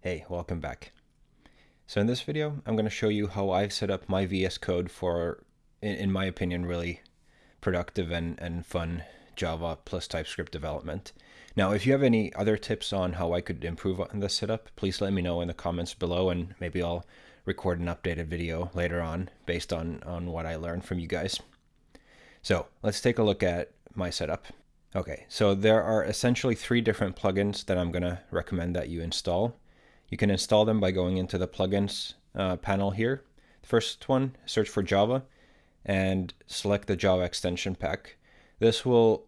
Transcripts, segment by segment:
Hey, welcome back. So in this video, I'm going to show you how I've set up my VS Code for, in, my opinion, really productive and, and fun Java plus TypeScript development. Now, if you have any other tips on how I could improve on this setup, please let me know in the comments below and maybe I'll record an updated video later on based on, on what I learned from you guys. So let's take a look at my setup. Okay, so there are essentially three different plugins that I'm going to recommend that you install. You can install them by going into the plugins uh, panel here. The first one, search for Java and select the Java extension pack. This will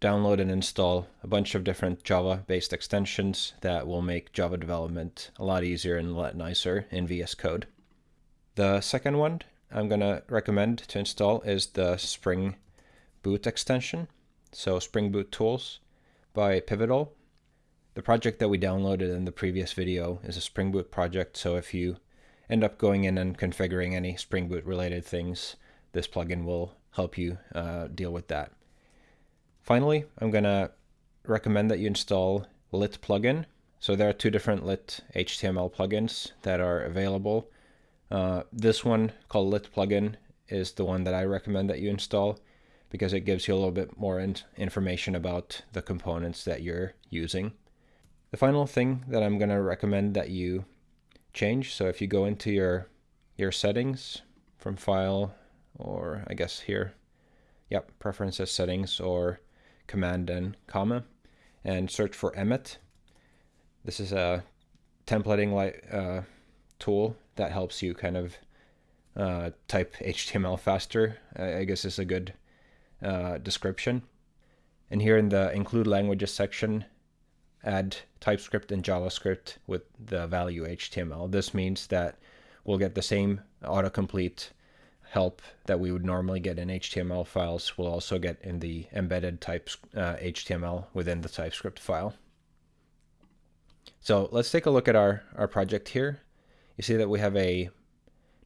download and install a bunch of different Java based extensions that will make Java development a lot easier and a lot nicer in VS Code. The second one I'm going to recommend to install is the Spring Boot extension. So Spring Boot Tools by Pivotal. The project that we downloaded in the previous video is a Spring Boot project, so if you end up going in and configuring any Spring Boot related things, this plugin will help you uh, deal with that. Finally, I'm going to recommend that you install Lit plugin. So there are two different Lit HTML plugins that are available. Uh, this one called Lit plugin is the one that I recommend that you install because it gives you a little bit more in information about the components that you're using. The final thing that I'm going to recommend that you change, so if you go into your your settings from file or I guess here, yep, preferences settings or command and comma and search for Emmet. This is a templating like uh, tool that helps you kind of uh, type HTML faster. I guess is a good uh, description. And here in the include languages section, add TypeScript and JavaScript with the value HTML. This means that we'll get the same autocomplete help that we would normally get in HTML files. We'll also get in the embedded types uh, HTML within the TypeScript file. So let's take a look at our, our project here. You see that we have a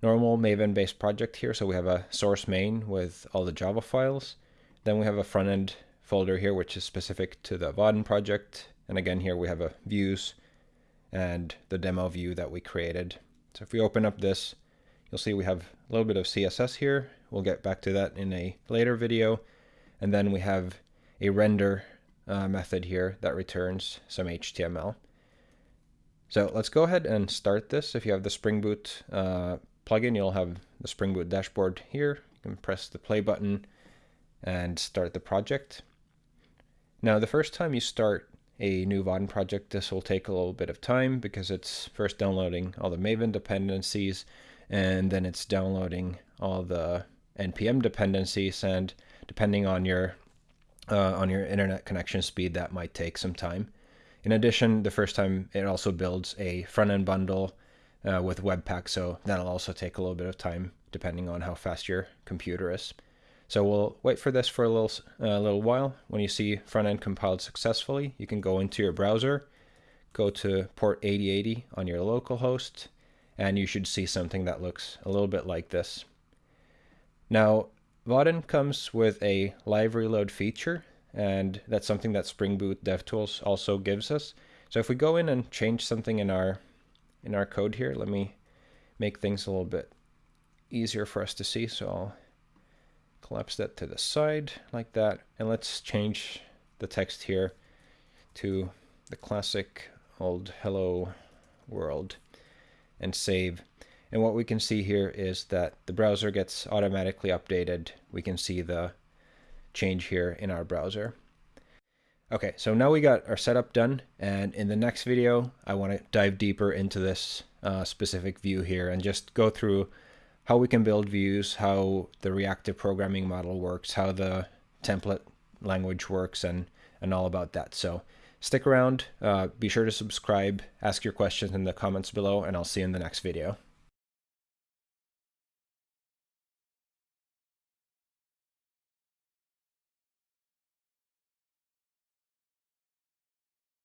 normal Maven based project here. So we have a source main with all the Java files. Then we have a front end folder here, which is specific to the Vaadin project. And again, here we have a views and the demo view that we created. So if we open up this, you'll see we have a little bit of CSS here. We'll get back to that in a later video. And then we have a render uh, method here that returns some HTML. So let's go ahead and start this. If you have the Spring Boot uh, plugin, you'll have the Spring Boot dashboard here. You can press the play button and start the project. Now, the first time you start a new Vaadin project, this will take a little bit of time because it's first downloading all the Maven dependencies and then it's downloading all the npm dependencies and depending on your uh, on your internet connection speed that might take some time. In addition the first time it also builds a front end bundle uh, with webpack so that'll also take a little bit of time depending on how fast your computer is so we'll wait for this for a little, uh, little while. When you see front end compiled successfully, you can go into your browser, go to port 8080 on your local host, and you should see something that looks a little bit like this. Now, Vaadin comes with a live reload feature, and that's something that Spring Boot DevTools also gives us. So if we go in and change something in our in our code here, let me make things a little bit easier for us to see. So I'll collapse that to the side like that. And let's change the text here to the classic old hello world and save. And what we can see here is that the browser gets automatically updated. We can see the change here in our browser. Okay, so now we got our setup done. And in the next video, I want to dive deeper into this uh, specific view here and just go through how we can build views, how the reactive programming model works, how the template language works, and, and all about that. So stick around, uh, be sure to subscribe, ask your questions in the comments below, and I'll see you in the next video.